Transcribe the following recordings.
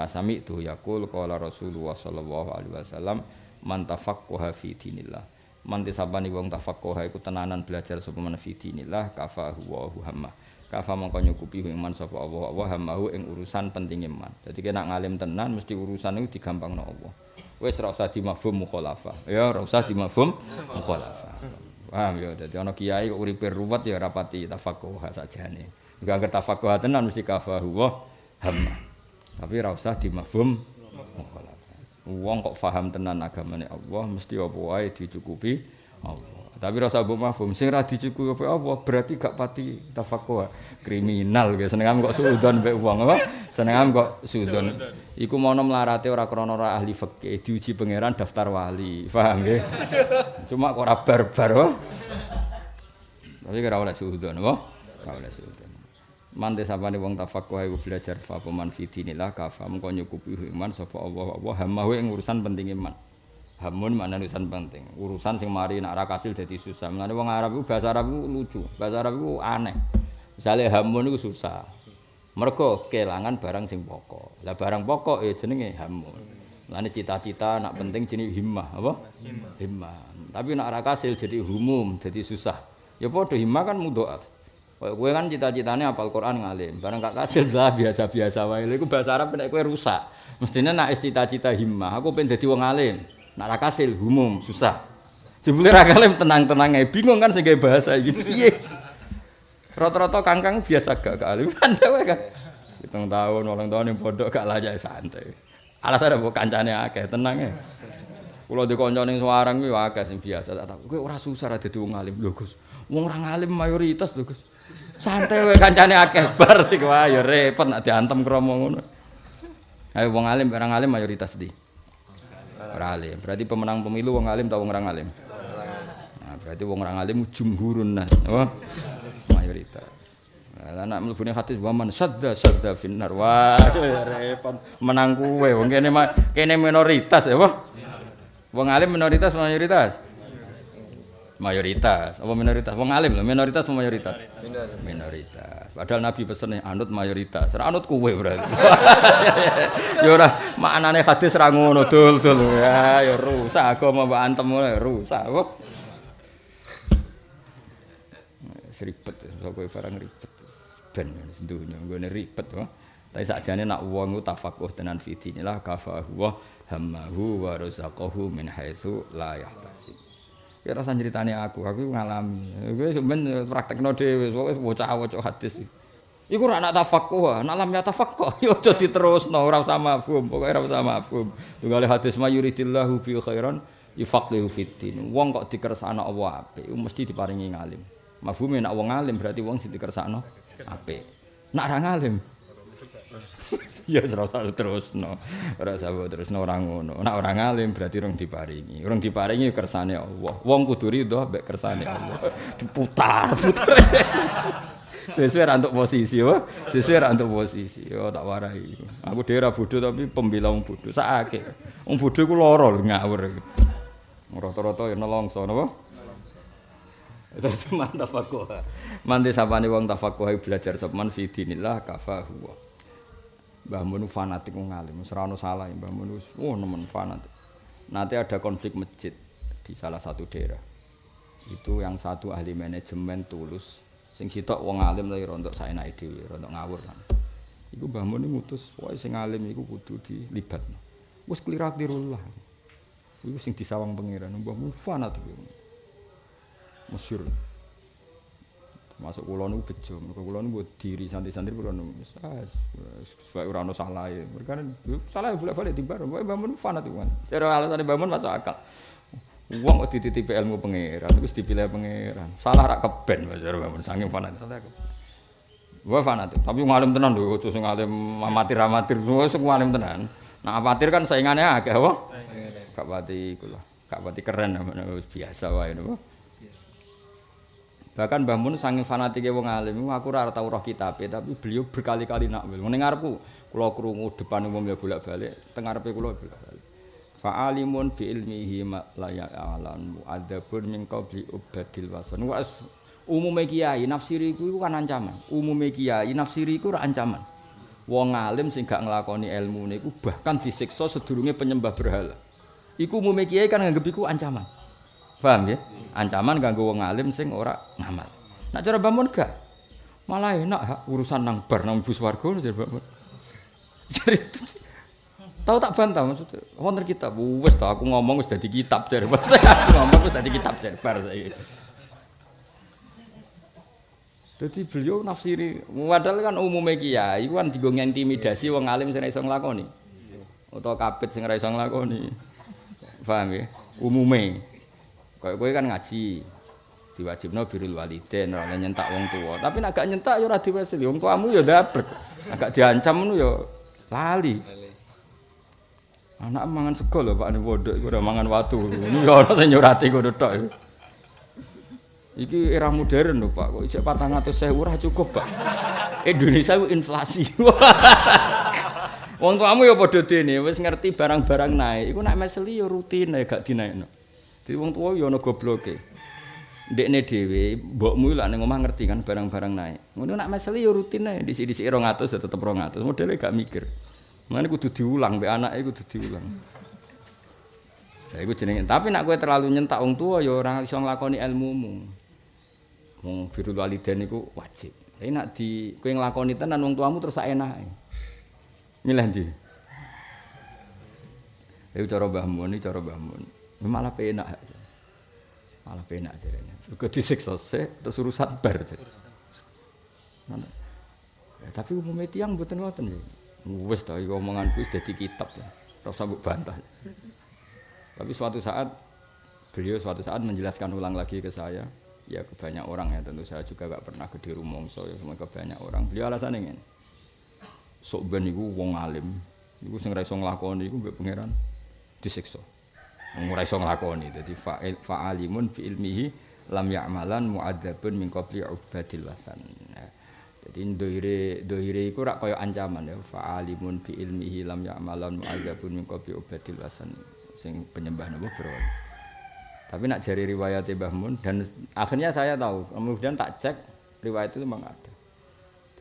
Fasami itu yaqul qala Rasulullah sallallahu alaihi wasallam man tafaqqaha fi dinillah. Man tisabani wong tafaqqaha iku tenanan belajar sapa man fi dinillah kafahu wa hamma. Kafa mongko nyukupi ing man sapa Allah wa hammahu ing urusan pentinge man. Dadi kena ngalim tenan mesti urusan iku digampangno Allah. Wis ora usah dimafhum mukhalafah. Ya ora usah dimafhum mukhalafah. Paham ya, dadi ana kiai kok uripe ruwet ya rapati tafaqqaha sajane. Enggak ngerti tafaqqaha tenan mesti kafahu wa hamma. Tapi ora usah dimafhum mukhalafah. Wong kok paham tenan agamane Allah mesti apa wae dicukupi Allah. Tapi rasa mbok mafhum sing ra dicukupi Allah berarti gak pati tafaqquh. Kriminal ge senengam kok sudon mbek wong apa? Senengam kok sudon. Iku mono mlarate ora krana ora ahli fikih, diuji pangeran daftar wali. Paham nggih? Cuma kok ora barbar apa? Tapi ora oleh sudon apa? Ora oleh sudon. Mante sapane wong tafaqquh iku belajar fa peman fidinillah kafa mengko nyukupi iman sapa Allah Allah hamawe ing urusan penting iman. Hamun mana urusan penting, urusan sing mari nak ra kasil dadi susah. Mulane wong Arab iku bahasa Arab iku lucu, bahasa Arab iku aneh. Misale hamun iku susah. Mergo kelangan barang sing pokok. Lah barang pokok ya jenenge hamun. Mulane cita-cita nak penting jenenge himmah, apa? Himmah. Himmah. Tapi nak ra kasil jadi humum, jadi susah. Ya padha himmah kan mudhoaf. Kayak kowe kan cita-citane apal Quran ngalim, bareng gak kasil lah biasa-biasa wae. Lha iku bahasa Arab nek kowe rusak. Mestine nak cita-cita himmah, aku pengen dadi wong alim. Nak ra kasil umum susah. Jebule ra kalim tenang-tenang ae bingung kan sing bahasa iki. Piye? Rata-rata kangkang biasa gak gak alim kan wae kan. Hitung tahun, ulang tahun yang pondok gak layak santai. Alasan apa kancane akeh, tenang ya. Kulo di kanca ning Semarang kuwi akeh sing biasa tak tak. Kowe ora susah ra dadi wong alim lho, Gus. Wong ora alim mayoritas lho, Gus. Santai wae kancane akeh bar sik wae ya repot nek diantem kromo ngono. Ayo wong alim, orang alim mayoritas di. Ora alim. Berarti pemenang pemilu wong alim atau wong ora alim? Nah, berarti wong ora alim jumhurun nas, apa? Mayoritas. Lah nek mlebune hadis wa man sadda sadda finnar. Wah, repot. Menang kuwe wong kene kene minoritas ya? Wong alim minoritas mayoritas? Mayoritas. Apa minoritas? Wong alim lho, minoritas apa mayoritas? Minoritas. Padahal Nabi pesen anut mayoritas. Ora anut kuwe berarti. ya ora maknane hadis ra ngono dul-dul. Ya ya rusak agama mbok antem rusak. Apa? Seribet, sok kowe barang ribet. Ben dunya nggone ribet kok. Tapi sakjane nak wong ku tafakuh tenan fidinilah kafahu wa hammahu wa razaqahu min haitsu la yahtasib. Ya rasa ceritane aku, aku ngalami. Kowe sampean praktekno dhewe, pokoke bocah-bocah hadis. Iku ora nak tafaqquh, nak lam ya tafaqquh, ya aja diterusno, ora usah mafhum, pokoke ora usah mafhum. Tunggale hadis mayuridillahu fi khairan yufaqihu fiddin. Wong kok dikersakno Allah apik, mesti diparingi ngalim. Mafhume nak wong alim berarti wong sing dikersakno apik. Nak ra ngalim ya ora usah terusno. Ora usah terusno ora ngono. Nek ora ngalim berarti urung diparingi. Urung diparingi kersane Allah. Wong kudu ridho mbek kersane Allah. Diputar, putar. Sesuai ra untuk posisi, yo. Sesuai ra untuk posisi. Yo tak warai. Aku dhewe ora bodho tapi pembela wong bodho. Sakake. Wong bodho iku lara ngawur. Rata-rata ya nelongso napa? Itu mantap aku. Mantap sapane wong tafakuh belajar sopan fi dinillah kafahu. Mbah Mun fanatik wong alim, ora ono salah Mbah Mun wis oh nemen fanatik. Nanti ada konflik masjid di salah satu daerah. Itu yang satu ahli manajemen tulus, sing sitok wong alim lagi rontok saenake dhewe, rontok ngawur kan. Iku Mbah Mun ngutus, wae sing alim iku kudu dilibatno. Wis klirat dirullah. Iku sing disawang pangeran, Mbah Mun fanatik. Masyhur. Masuk kula niku bejo. Mergo kula niku diri santri-santri kula niku wis supaya ora ono salah e. Mergo salah bolak-balik dibar wae bangun fanat iku cara alasane bangun masuk akal. Wong kok dititipi ilmu pangeran terus dipilih pangeran. Salah rak keben cara bangun saking fanat. Salah Wah fanat, tapi ngalim tenan lho, terus ngalim amatir amatir, wis ngalim tenan. Nah amatir kan saingannya agak? Gak pati kula, gak pati keren, biasa wae napa. Bahkan Mbah Mun saking fanatike wong alim, aku ora tau roh kitabe, tapi beliau berkali-kali nak wil. Ning ngarepku kula krungu depan umum ya bolak-balik, teng ngarepe kula bolak-balik. Fa'alimun bi ilmihi ma la ya'lamu adabun min qabli ubadil wasan. Wa umume kiai nafsiri iku kan ancaman. Umume kiai nafsiri iku ora ancaman. Wong alim sing gak nglakoni ilmu niku bahkan disiksa sedurunge penyembah berhala. Iku umume kiai kan nganggep iku ancaman. Paham ya? Ancaman kanggo wong alim sing ora ngamal. Nak cara bangun gak? Malah enak ha, urusan nang bar nang bus warga jadi bangun. Jadi tahu tak bantah maksudnya. Wonten kitab wis ta aku ngomong wis dadi kitab jar. Ngomong wis dadi kitab jar bar saiki. Jadi beliau nafsiri, padahal kan umumnya kiai, kan digo intimidasi wong alim sing iso nglakoni. Utawa kapit sing iso nglakoni. Paham ya? Umume. Kayak kowe kan ngaji. Diwajibno birrul walidain, ora nyentak wong tua. Tapi nek gak nyentak ya ora diwasili. Wong tuamu ya dapat. Agak diancam ngono ya lali. Anak mangan sego lho Pak bodok iku ora mangan watu. Ini ya ana sing nyurati ngono tok. Iki era modern lho Pak, kok isih 400.000 ora cukup, Pak. Indonesia itu inflasi. Wong tuamu ya padha dene, wis ngerti barang-barang naik. Iku nek meseli ya rutin ae gak dinaikno. Dadi wong tuwa ya ana gobloke. Ndekne dhewe, mbokmu lak ning omah ngerti kan barang-barang naik. Ngono nek meseli ya rutin ae, disi-disi 200 ya tetep 200. Modele gak mikir. Mane kudu diulang, mbek anake kudu diulang. Ya iku jenenge. Tapi nek kowe terlalu nyentak wong tuwa ya ora iso nglakoni ilmumu. Wong birrul walidain iku wajib. Tapi nek di kowe nglakoni tenan wong tuamu terus sak enake. Milih ndi? Iku cara Mbah Mun, cara Mbah Mun. Malah penak. Malah penak jarene. Juga disiksa sih, terus urusan bar. Ya, tapi umumnya tiang mboten ngoten ya. Ta iki omongan kuwi dadi kitab ya. Usah mbok bantah. Tapi suatu saat beliau suatu saat menjelaskan ulang lagi ke saya, ya ke banyak orang ya tentu saya juga gak pernah gede rumongso ya semua ke banyak orang. Beliau alasannya ini, sok ben iku wong alim, iku sing ra iso nglakoni iku mbek pangeran disiksa. Ora iso nglakoni, dadi fa'il fa'alimun fi ilmihi lam ya'malan mu'adzabun min qabli ubadil wasan. Ya. Jadi doire doire iku rak kaya ancaman ya fa'alimun fi ilmihi lam ya'malan mu'adzabun min qabli ubadil wasan. Sing penyembah napa berwali. Tapi nak jari riwayat Mbah Mun dan akhirnya saya tahu, kemudian tak cek riwayat itu memang ada.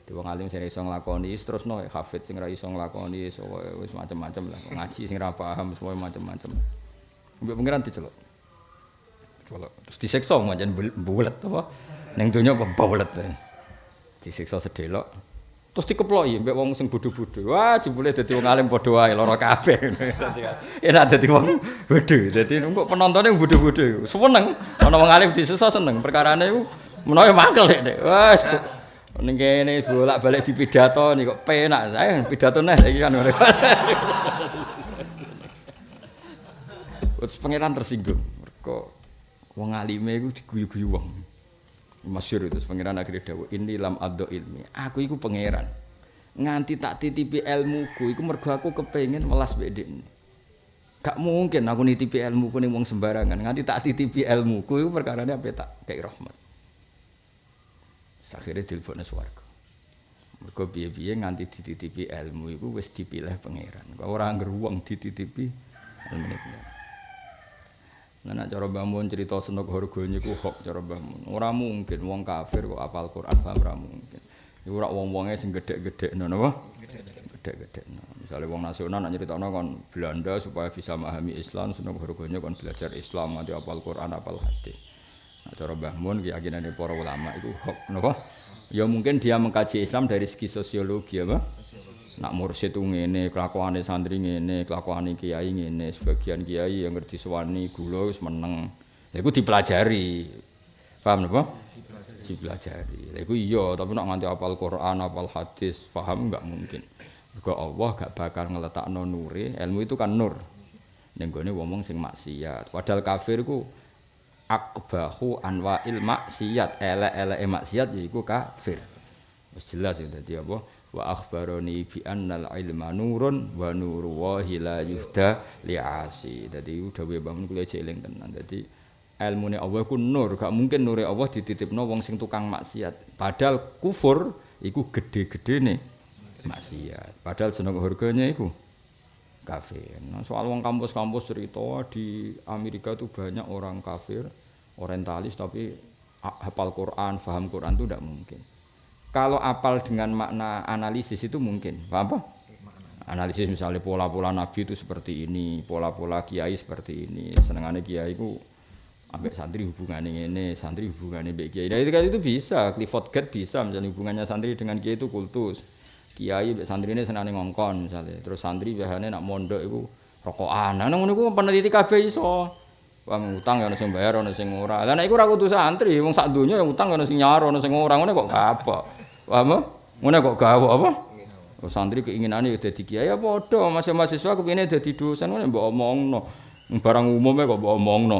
Jadi wong alim sing iso nglakoni terus no hafid sing ora iso nglakoni wis macam-macam lah. Ngaji sing ora paham semua macam-macam. Mbok pengiran diceluk. Celuk. Terus disiksa macam bulet apa? Ning donya apa bulet. Disiksa sedelok. Terus dikeploki mbek wong sing bodho-bodho. Wah, jebule dadi wong alim padha wae lara kabeh. Enak dadi wong bodho. Dadi kok penontone bodho-bodho. Seneng. Ana wong alim disiksa seneng. Perkarane iku menawa mangkel nek. Wes ning kene bolak-balik dipidato nih kok penak. Saya pidato neh iki kan. Terus pangeran tersinggung. Mergo wong alime iku diguyu-guyu wong. Masyur itu pangeran akhirnya dawuh ini lam addo ilmi. Aku iku pangeran. Nganti tak titipi ilmuku iku mergo aku kepengin welas mbek Gak mungkin aku nitipi ilmuku ning wong sembarangan. Nganti tak titipi ilmuku iku perkarane apa tak kei rahmat. Akhirnya dilebokne swarga. Mergo piye-piye nganti dititipi ilmu iku wis dipilih pangeran. Ora ngger wong dititipi ilmu pangeran. Nah, cara bangun cerita senok harganya ku hok cara bangun. Orang mungkin wong kafir kok apal Quran paham ora mungkin. Iku ora wong-wonge sing gedhe-gedhe napa? Gedhe-gedhe. No. Misale wong nasional nak nyeritakno kon Belanda supaya bisa memahami Islam senok harganya kon belajar Islam nganti apal Quran apal hadis. Nah, cara Mbah Mun keyakinane para ulama iku hok napa? Ya mungkin dia mengkaji Islam dari segi sosiologi apa? Nak mursyid itu ngene, kelakuane santri ngene, kelakuane kiai ngene, sebagian kiai yang ngerti suwani gula wis meneng. Lha iku dipelajari. Paham napa? Dipelajari. Lha iku iya, tapi nak nganti apal Quran, apal hadis, paham enggak mungkin. Mergo Allah gak bakal ngeletakno nure, ilmu itu kan nur. Ning gone wong sing maksiat. Padahal kafir ku akbahu anwa'il maksiat, elek-eleke maksiat yaiku kafir. Wis jelas ya dadi apa? Wa akhbaroni bi annal ilma nurun wa nuru wahi la yuhda li'asi dadi dawuh bangun kula jeling tenan. Dadi ilmune Allah ku nur. Gak mungkin nure Allah dititipno wong sing tukang maksiat. Padahal kufur iku gede-gedene maksiat. Padahal seneng harganya iku kafir. Nah, soal wong kampus-kampus cerita di Amerika itu banyak orang kafir orientalis tapi hafal Quran, paham Quran itu tidak mungkin kalau apal dengan makna analisis itu mungkin paham apa? Analisis misalnya pola-pola nabi itu seperti ini pola-pola kiai seperti ini. Senengannya kiai itu ambek santri hubungannya ini santri hubungannya baik kiai. Nah, itu kan itu bisa Clifford Gate bisa misalnya hubungannya santri dengan kiai itu kultus. Kiai ambek santri ini senangnya ngongkon misalnya. Terus santri biasanya nak mondok itu rokokan. Nah ngono iku peneliti kabeh iso. Wong utang ya ono sing bayar ono ora. Lah nek iku ora kudu santri, wong sak donya yang utang ono sing nyaro ono sing ora ngene kok apa? Paham? Ngene kok gawe apa? Oh, santri keinginane dadi kiai ya padha, masih mahasiswa kepengine dadi dosen ngene mbok omongno. Barang umumnya kok mbok omongno.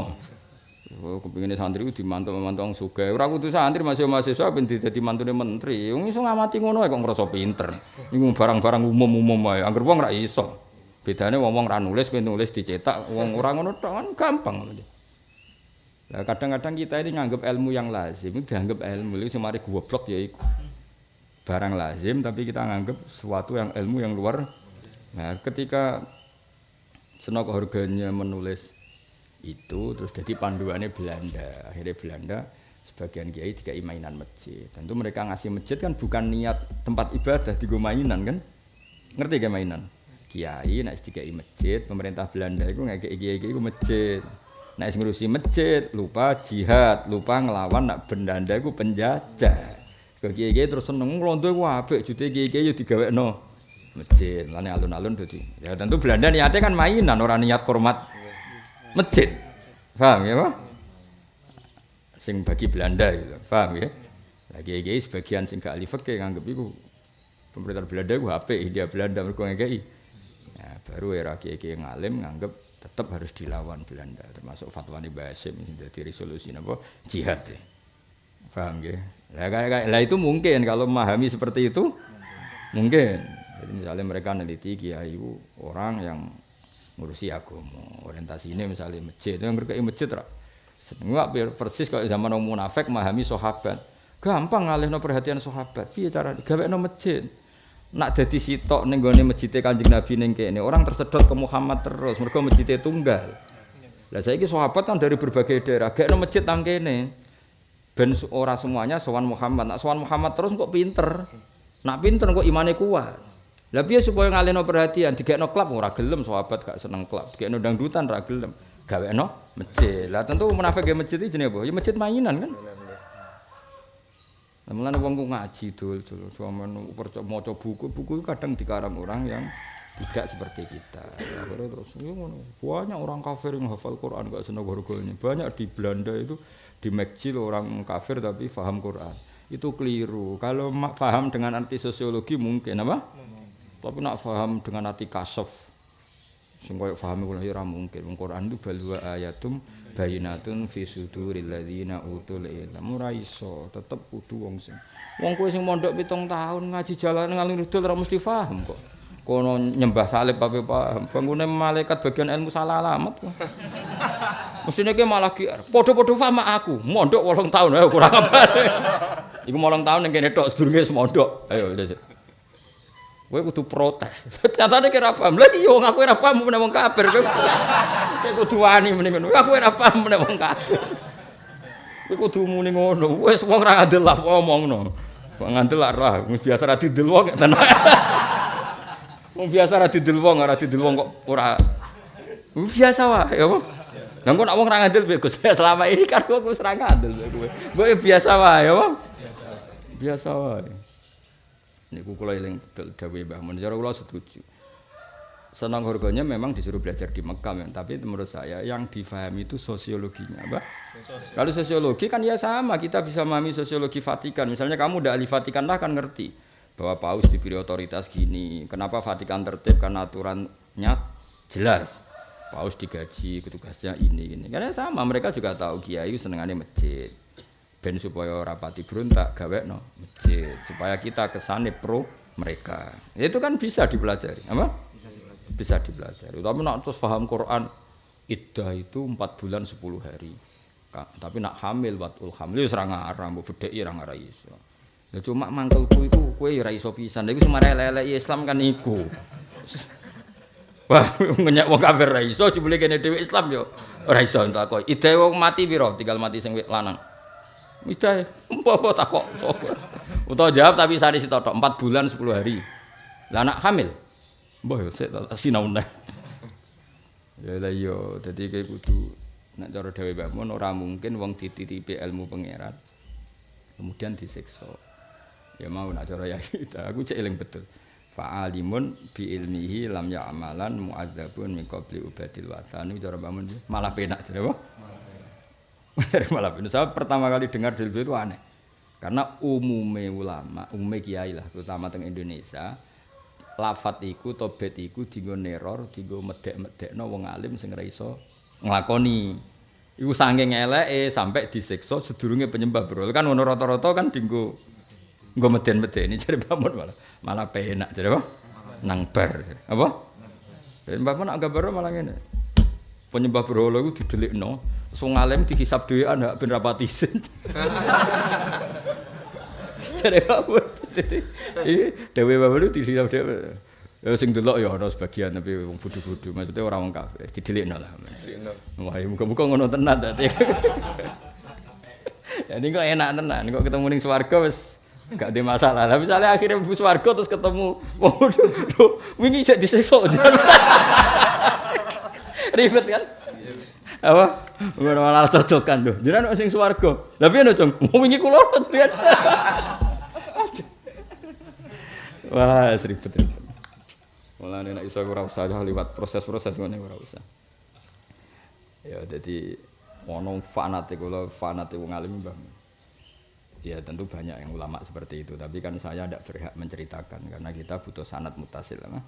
Oh, kepengine santri ku dimantu-mantu wong sugih. Ora kudu santri masih mahasiswa ben dadi mantune menteri. Wong iso ngamati ngono kok ngrasa pinter. Iku barang-barang umum-umum wae. Angger wong ora iso. Bedane wong-wong ra nulis kowe nulis dicetak, wong ora ngono tok kan gampang. Kadang-kadang kita ini nganggap ilmu yang lazim, dianggap ilmu itu cuma goblok ya iku. Barang lazim tapi kita nganggap sesuatu yang ilmu yang luar. Nah, ketika senok harganya menulis itu terus jadi panduannya Belanda. Akhirnya Belanda sebagian kiai tiga mainan masjid. Tentu mereka ngasih masjid kan bukan niat tempat ibadah di mainan kan? Ngerti gak mainan? kiai nek dikai masjid pemerintah Belanda itu ngekek kiai kiai itu masjid nek ngurusi masjid lupa jihad lupa ngelawan nak Belanda itu penjajah ke kiai terus seneng ngelondo itu apik jute kiai kiai digawe no masjid lani alun-alun dadi. Ya tentu Belanda niatnya kan mainan orang niat hormat masjid. Paham ya pak sing bagi Belanda gitu paham ya? Lagi kiai sebagian sing gak alif fikih nganggep iku pemerintah Belanda ku HP dia Belanda mergo ngekeki baru era kiai ngalim nganggep tetap harus dilawan Belanda termasuk fatwa nih Basim jadi resolusi apa jihad ya. Paham ya lah kayak lah itu mungkin. Kalau memahami seperti itu mungkin. Jadi misalnya mereka neliti kiai orang yang ngurusi agama orientasi misalnya masjid. Yang mereka masjid rak Enggak persis kalau zaman orang munafik memahami sahabat. Gampang ngalih no perhatian sahabat. Piye cara? Gawe no masjid. Nak dadi sitok ning gone masjid Kanjeng Nabi ning kene orang tersedot ke Muhammad terus. Mergo masjid tunggal. Lah saiki sahabat kan dari berbagai daerah. Gak masjid nang kene. Ben ora semuanya sowan Muhammad. Nak sowan Muhammad terus kok pinter. Nak pinter kok imane kuat. Lah piye supaya ngalihno perhatian digekno klub ora gelem sahabat gak seneng klub. Digekno dangdutan ora gelem. Gawekno masjid. Lah tentu munafik ge masjid iki jenenge apa? Ya masjid mainan kan. Mulane wong ku ngaji dul-dul, sampean maca buku, buku kadang dikarang orang yang tidak seperti kita. Terus ya Banyak orang kafir yang hafal Quran gak seneng gorgolnya. Banyak di Belanda itu di Mekcil orang kafir tapi faham Quran. Itu keliru. Kalau faham dengan arti sosiologi mungkin apa? Tapi nak faham dengan arti kasaf. Sing koyo faham ora mungkin. Quran itu balwa ayatum bayinatun fi suduril ladzina utul ilm ora iso tetep kudu wong sing wong kowe sing mondok pitung tahun ngaji jalan ngalih rudul ora mesti paham kok kono nyembah salib apa paham bangune malaikat bagian ilmu salah alamat kok mestine ki malah ki padha-padha paham aku mondok 8 tahun ayo kurang apa iku 8 tahun ning kene tok sedurunge mondok ayo Kowe kudu protes. Nyatane kira paham. Lah iya wong aku ora paham meneh wong kafir. Kowe kudu wani meneh ngono. Aku ora paham meneh wong kafir. Kowe kudu muni ngono. Wis wong ora ngandel lah omongno. Wong ngandel lah wis biasa ra didel wong tenan. Wong biasa ra didel wong ora didel wong kok ora biasa wae ya apa? Lah kok nek wong ra ngandel Gus selama ini kan aku wis ra ngandel kowe. Kowe biasa wae ya apa? Biasa wae. Niku kula eling betul dawuh Mbah Mun. Cara kula setuju. Senang harganya memang disuruh belajar di Mekah, ya. tapi menurut saya yang difahami itu sosiologinya, Mbak. Kalau sosiologi kan ya sama, kita bisa memahami sosiologi Vatikan. Misalnya kamu udah ahli Vatikan lah kan ngerti bahwa paus diberi otoritas gini. Kenapa Vatikan tertib? Karena aturannya jelas. Paus digaji, petugasnya ini, ini. Karena sama, mereka juga tahu kiai senengannya masjid. ben supaya rapati berontak gawe no masjid supaya kita kesane pro mereka. Itu kan bisa dipelajari apa? Bisa dipelajari. Tapi nak terus paham Quran iddah itu empat bulan sepuluh hari. Tapi nak hamil watul hamil wis ra ngarang mbok bedheki ra ngarang iso ya cuma mangkelku iku kowe ya ra iso pisan. Lha elek Islam kan iku Wah, ngenyak wong kafir ra iso jebule kene dhewe Islam yo ora iso entuk kok. Ide wong mati piro? Tinggal mati sing lanang. Midah. Apa sapa? Utawa jawab tapi sari sitotok 4 bulan 10 hari. Lah anak hamil. Mbah yo sik sinau neh. Ya lah iya, dadi kowe kudu nek cara dhewe Mbah Mun ora mungkin wong dititipi ilmu pangeran kemudian disiksa. Ya mau nak cara ya aku cek eling betul. Fa'alimun bi ilmihi lam ya'malan mu'adzabun min qabli ubadil watani cara Mbah Mun malah penak jare apa? malah penak. Saya pertama kali dengar dalil itu aneh. Karena umume ulama, umume kiai lah, terutama teng Indonesia, lafat iku tobet iku dienggo neror dienggo medek-medekno wong alim sing ora iso nglakoni iku saking eleke sampai disiksa sedurunge penyembah bro kan ngono rata-rata kan dienggo nggo meden-medeni jare pamun malah malah penak jare apa nang bar apa Mbak Mun agak baru malah ngene. Penyembah berhala iku didelikno, wong alim dihisab dhewean hak ben rapati isin. Jare apa? Iki dhewe wae di sini dhewe. Ya sing delok ya ana sebagian tapi wong bodho-bodho maksudnya ora wong kafir didelikno lah. Wah, muga-muga ngono tenan dadi. Jadi kok enak tenan, kok ketemu ning swarga wis gak ada masalah. Tapi misalnya akhirnya bu swarga terus ketemu waduh, wingi cek disekso. Ribet kan? Apa? Ngono malah cocokan lho. Jenengan sing swarga. Lah piye no, Cung? Wingi kula Wah, ribet ribet. Malah nek iso ora usah liwat proses-proses ngene ora usah. Ya jadi ono fanatik kula fanatik wong alim Mbah. Ya tentu banyak yang ulama seperti itu, tapi kan saya tidak berhak menceritakan karena kita butuh sanat mutasil. Nah.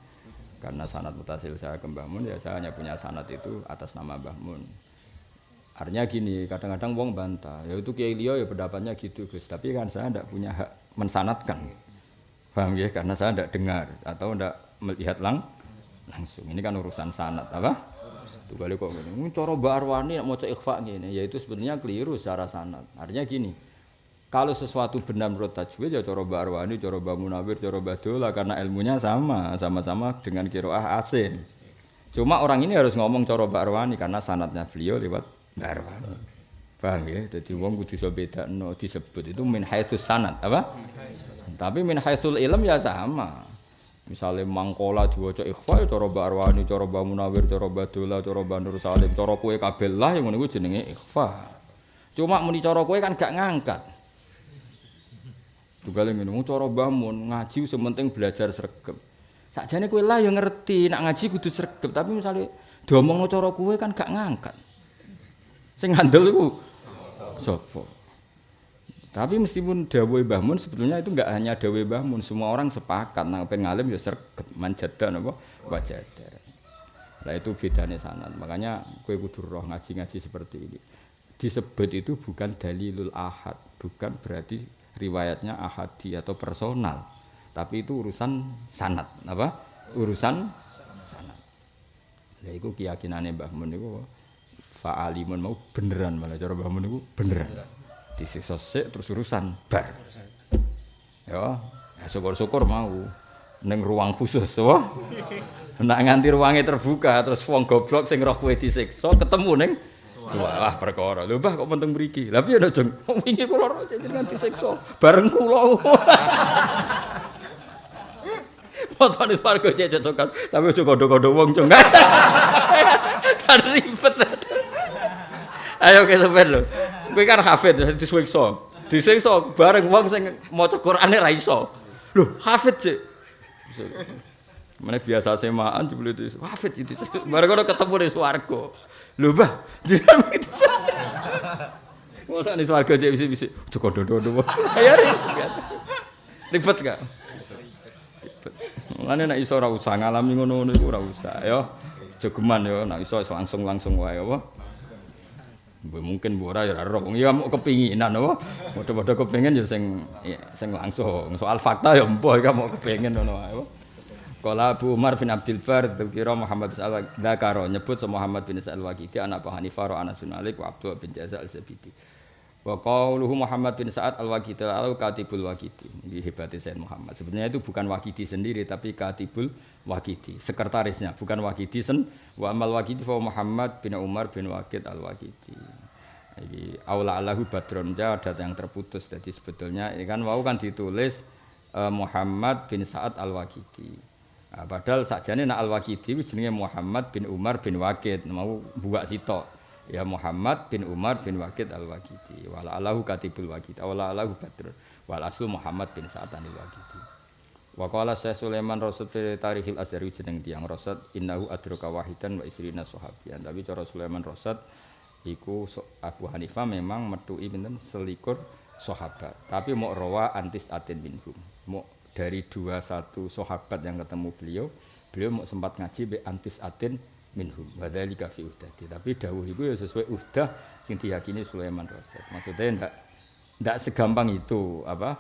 Karena sanat mutasil saya ke Mbah Mun, ya saya hanya punya sanat itu atas nama Mbah Mun. Artinya gini, kadang-kadang wong bantah, ya itu Kiai Lio ya pendapatnya gitu Gus, tapi kan saya tidak punya hak mensanatkan. Paham ya? Karena saya tidak dengar atau tidak melihat lang langsung. Ini kan urusan sanat apa? Tuh kali kok ini Cara Mbak Arwani mau cek ikhfa gini, ya itu sebenarnya keliru secara sanat. Artinya gini, kalau sesuatu benar menurut tajwid ya cara Mbak Arwani, cara Mbak Munawir, cara Mbak Dola karena ilmunya sama, sama-sama dengan kiroah asin. Cuma orang ini harus ngomong cara Mbak Arwani karena sanatnya beliau lewat Mbak Arwani. Paham ya? Jadi wong kudu iso bedakno disebut itu min haitsus sanad, apa? Tapi min haitsul ilm ya sama. Misalnya mangkola diwaca ikhfa ya cara Mbak Arwani, cara Mbak Munawir, cara Mbak Salim, cara kowe kabeh lah yang ngono jenenge ikhfa. Cuma muni cara kan gak ngangkat. Tugale ngene, cara Mbah Mun ngaji sementing belajar sregep. Sakjane kowe lah ya ngerti, nak ngaji kudu sregep, tapi misalnya diomongno cara kowe kan gak ngangkat. Sing ngandel iku sapa? Tapi meskipun Mbah Mun sebetulnya itu enggak hanya dawuh Mbah Mun, semua orang sepakat nang pengen ngalim ya sregep manjada napa wajada. Lah itu bedane sanad. Makanya kowe kudu roh ngaji-ngaji seperti ini. Disebut itu bukan dalilul ahad, bukan berarti riwayatnya ahadi atau personal. Tapi itu urusan sanad, apa? Urusan sanad. Lah iku keyakinane Mbah Mun niku fa'alimun mau beneran malah cara Mbah Mun niku beneran. Disiksa sik terus urusan bar. Ya, ya syukur-syukur mau ning ruang khusus wah. Nek nganti ruangnya terbuka terus wong goblok sing roh kowe disiksa ketemu ning Wah, perkara. Lho, Mbah kok penting mriki? Lah piye, Jeng? Wingi kula jenengan disiksa bareng kula. Fotone swarga cek cocokan, tapi aja kondo-kondo wong, Jeng. kan ribet. Ayo ke sopir lho. Kowe kan hafid disiksa. Disiksa bareng wong sing maca Qur'ane ra iso. Lho, hafid cek. Mana biasa semaan jebule itu hafid itu. Bareng ketemu di swarga. Lho, Mbah, jenengan begitu. Masa nih swarga cek bisi-bisi. Aja kondo-kondo. Ya ribet. Ribet gak? Ribet. Mulane nek iso ora usah ngalami ngono-ngono iku ora usah ya. Jogeman ya nek iso langsung-langsung wae apa. Mbok mungkin mbok ora ya wong ya mau kepinginan apa. Padha-padha kepengin ya sing ya, sing langsung. Soal fakta ya mbok iki mau kepengin ngono wae apa. Kala Abu Umar bin Abdul Bar dzikira Muhammad bin Al-Dzakaro nyebut Muhammad bin Al-Waqidi anak Abu Hanifah Anas bin Malik wa Abdullah bin Jaza al-Zabidi. Wa qauluhu Muhammad bin Sa'ad al-Waqidi al-Katibul Waqidi. Ini hebatnya Sayyid Muhammad. Sebenarnya itu bukan Waqidi sendiri tapi Katibul Waqidi, sekretarisnya, bukan Waqidi sen. Wa amal Waqidi fa Muhammad bin Umar bin Waqid al-Waqidi. Iki aula Allahu badron ada yang terputus. Jadi sebetulnya ini kan wau kan ditulis eh, Muhammad bin Sa'ad Al-Waqidi. Nah, padahal sakjane nak Al-Waqidi jenenge Muhammad bin Umar bin Waqid mau buak sitok. Ya Muhammad bin Umar bin Waqid Al-Waqidi. Wala Allahu katibul Waqid. Wala Allahu badron. Wal aslu Muhammad bin Sa'ad Al-Waqidi. Wa qala Syekh Sulaiman Rasul fi Tarikhil Azhari jeneng tiyang Rasad innahu adraka wahidan wa isrina sahabiyan. Tapi cara Sulaiman Rasad iku Abu Hanifah memang metuki pinten selikur sahabat. Tapi mau rawa antis atin minhum. Dari dua satu sahabat yang ketemu beliau, beliau mau sempat ngaji be antis atin minhum. Wadzalika fi uhdati. Tapi dawuh iku ya sesuai uhdah sing diyakini Sulaiman Rasad. Maksudnya ndak ndak segampang itu apa?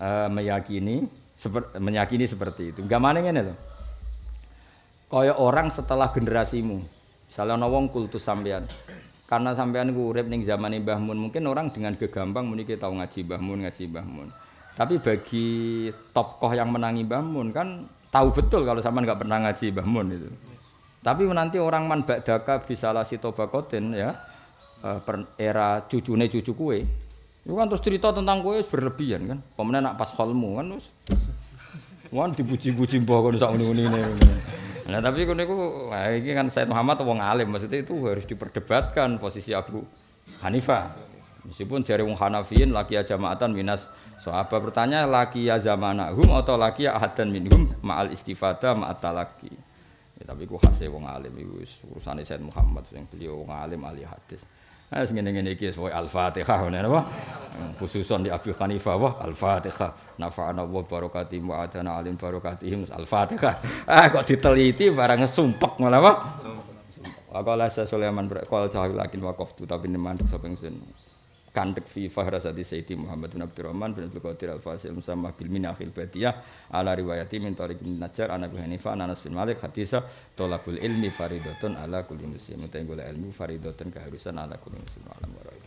Uh, meyakini seper, menyakini seperti itu. Enggak mana ngene lho. Kaya orang setelah generasimu. Misalnya ana wong kultus sampean. Karena sampean ku urip ning zaman Mbah Mun, mungkin orang dengan gegampang muni tahu ngaji Mbah Mun, ngaji Mbah Mun. Tapi bagi tokoh yang menangi Mbah Mun kan tahu betul kalau sampean nggak pernah ngaji Mbah Mun itu. Tapi nanti orang man ba'daka bisa lasi tobakotin ya era cucune cucu kue itu kan terus cerita tentang kue berlebihan kan pemenang nak pas holmu kan terus Wan dipuji-puji mbah kono ngene ngene. Nah tapi kono iku ini kan Said Muhammad wong alim maksudnya itu harus diperdebatkan posisi Abu Hanifah. Meskipun jari wong Hanafiyin laki ya jamaatan minas sahabat bertanya laki ya zamanahum atau laki ya ahadan minhum ma'al istifada ma'at talaki. Ya, tapi ku khasnya wong alim itu urusannya Said Muhammad yang beliau wong alim ahli hadis. Nah, ngene-ngene iki sesuai Al-Fatihah apa? Khususon di Abi Hanifah wah Al-Fatihah. Nafa'ana wa barakati mu'adana alim barakatihim Al-Fatihah. Ah kok diteliti barang sumpek malah apa? Waqala Sulaiman berqal sahil lakin waqaftu tapi neman sapa ingsun. Kandek fi fahrasati Sayyidi Muhammad bin Abdurrahman bin Abdul Qadir Al-Fasil Musamma bil Minakhil Badiyah ala riwayati min Tariq bin Najjar an Hanifah an Anas bin Malik hadisa tolabul ilmi faridatun ala kulli muslim. Mutai golek ilmu faridatun keharusan ala kulli muslim.